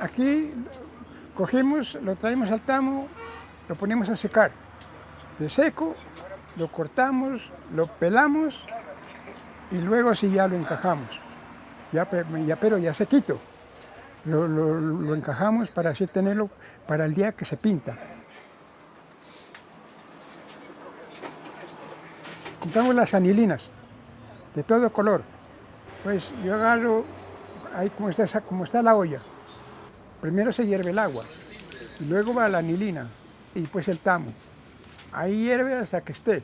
aquí cogemos, lo traemos al tamo, lo ponemos a secar. De seco, lo cortamos, lo pelamos y luego sí ya lo encajamos. Ya, pero ya sequito. Lo, lo encajamos para así tenerlo para el día que se pinta. Juntamos las anilinas de todo color. Pues yo agarro, ahí como está, como está la olla, primero se hierve el agua, y luego va la anilina, y después el tamo. Ahí hierve hasta que esté.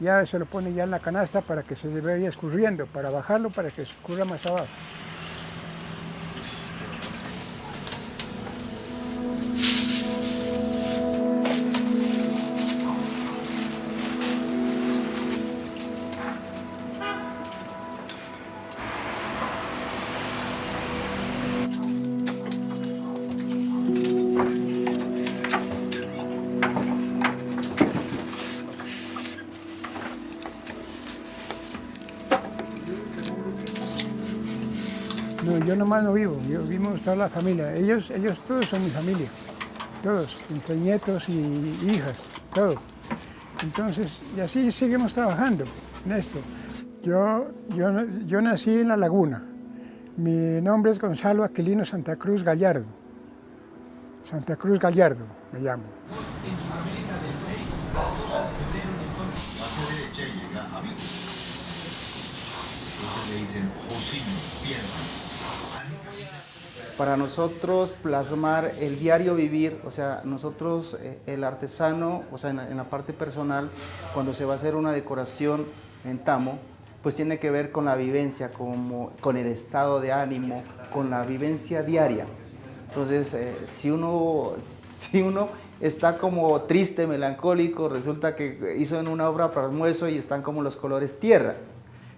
Ya se lo pone ya en la canasta para que se vaya escurriendo, para bajarlo, para que escurra más abajo. Nomás no vivo, yo vivimos toda la familia. Ellos, ellos todos son mi familia, todos, entre nietos y hijas, todo. Entonces, y así seguimos trabajando en esto. Yo, yo, yo nací en La Laguna. Mi nombre es Gonzalo Aquilino Santa Cruz Gallardo. Santa Cruz Gallardo me llamo. En Sudamérica del 6 al 12 de febrero en el La derecha llega a Entonces le dicen Josino, pierna para nosotros plasmar el diario vivir, o sea, nosotros, eh, el artesano, o sea, en, la parte personal, cuando se va a hacer una decoración en tamo, pues tiene que ver con la vivencia, con el estado de ánimo, con la vivencia diaria. Entonces, eh, si, uno, si uno está como triste, melancólico, resulta que hizo en una obra para almuerzo y están como los colores tierra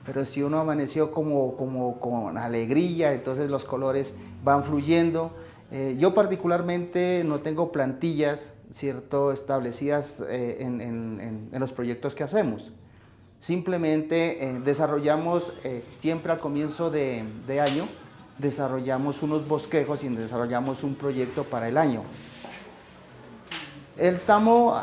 pero si uno amaneció como, como con alegría, entonces los colores van fluyendo. Eh, yo particularmente no tengo plantillas cierto, establecidas eh, en, en, en, los proyectos que hacemos. Simplemente eh, desarrollamos siempre al comienzo de, de, año, desarrollamos unos bosquejos y desarrollamos un proyecto para el año. El tamo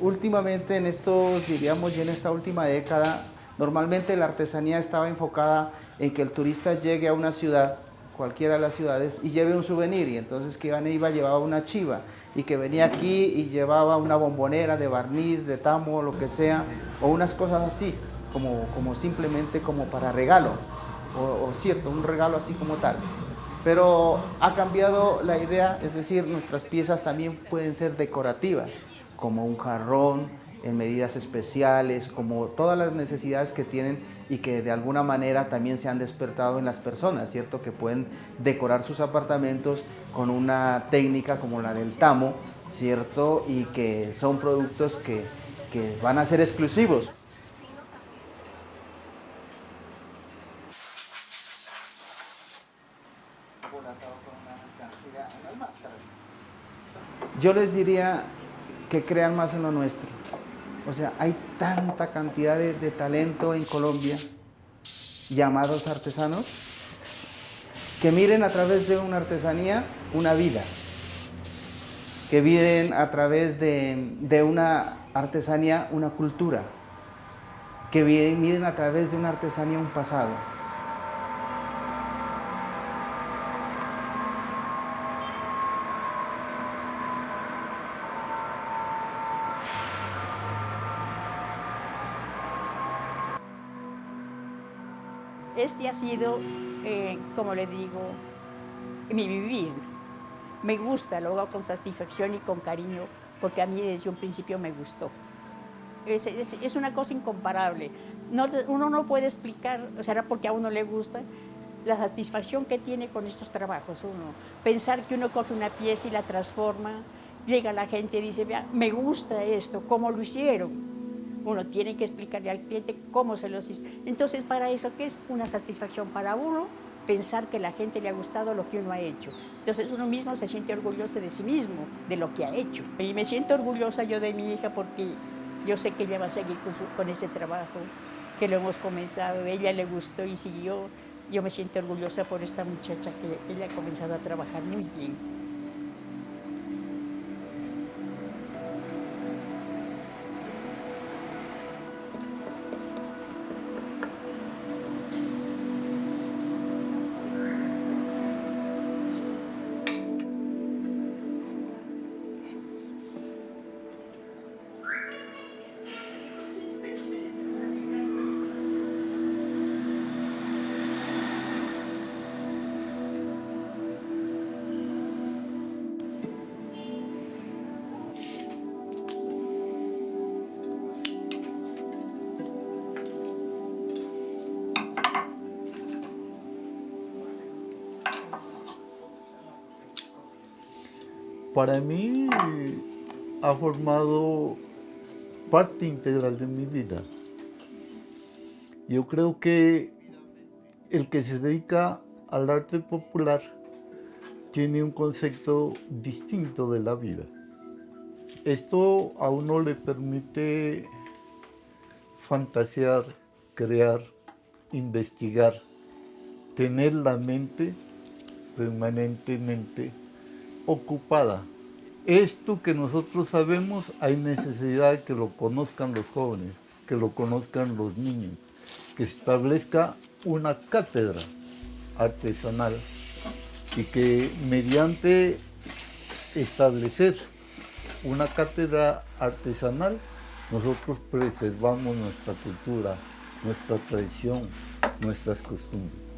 últimamente en estos, diríamos, ya en esta última década, Normalmente la artesanía estaba enfocada en que el turista llegue a una ciudad, cualquiera de las ciudades, y lleve un souvenir, y entonces que iba, iba llevaba una chiva, y que venía aquí y llevaba una bombonera de barniz, de tamo, lo que sea, o unas cosas así, como, como simplemente como para regalo, o, o cierto, un regalo así como tal. Pero ha cambiado la idea, es decir, nuestras piezas también pueden ser decorativas, como un jarrón, en medidas especiales, como todas las necesidades que tienen y que de alguna manera también se han despertado en las personas, ¿cierto? Que pueden decorar sus apartamentos con una técnica como la del tamo, ¿cierto? Y que son productos que, que van a ser exclusivos. Yo les diría que crean más en lo nuestro o sea, hay tanta cantidad de, talento en Colombia, llamados artesanos, que miren a través de una artesanía una vida, que miren a través de, de una artesanía una cultura, que miren a través de una artesanía un pasado. Este ha sido, eh, como le digo, mi vivir. Me gusta, lo hago con satisfacción y con cariño, porque a mí desde un principio me gustó. Es, una cosa incomparable. No, uno no puede explicar, será porque a uno le gusta, la satisfacción que tiene con estos trabajos uno. Pensar que uno coge una pieza y la transforma, llega la gente y dice, Vea, me gusta esto, ¿cómo lo hicieron? Uno tiene que explicarle al cliente cómo se los hizo. Entonces, para eso, ¿qué es una satisfacción para uno? Pensar que la gente le ha gustado lo que uno ha hecho. Entonces, uno mismo se siente orgulloso de sí mismo, de lo que ha hecho. Y me siento orgullosa yo de mi hija porque yo sé que ella va a seguir con, con ese trabajo, que lo hemos comenzado, ella le gustó y siguió. yo me siento orgullosa por esta muchacha que ella ha comenzado a trabajar muy bien. Para mí ha formado parte integral de mi vida. Yo creo que el que se dedica al arte popular tiene un concepto distinto de la vida. Esto a uno le permite fantasear, crear, investigar, tener la mente permanentemente ocupada. Esto que nosotros sabemos hay necesidad que lo conozcan los jóvenes, que lo conozcan los niños, que se establezca una cátedra artesanal y que mediante establecer una cátedra artesanal nosotros preservamos nuestra cultura, nuestra tradición, nuestras costumbres.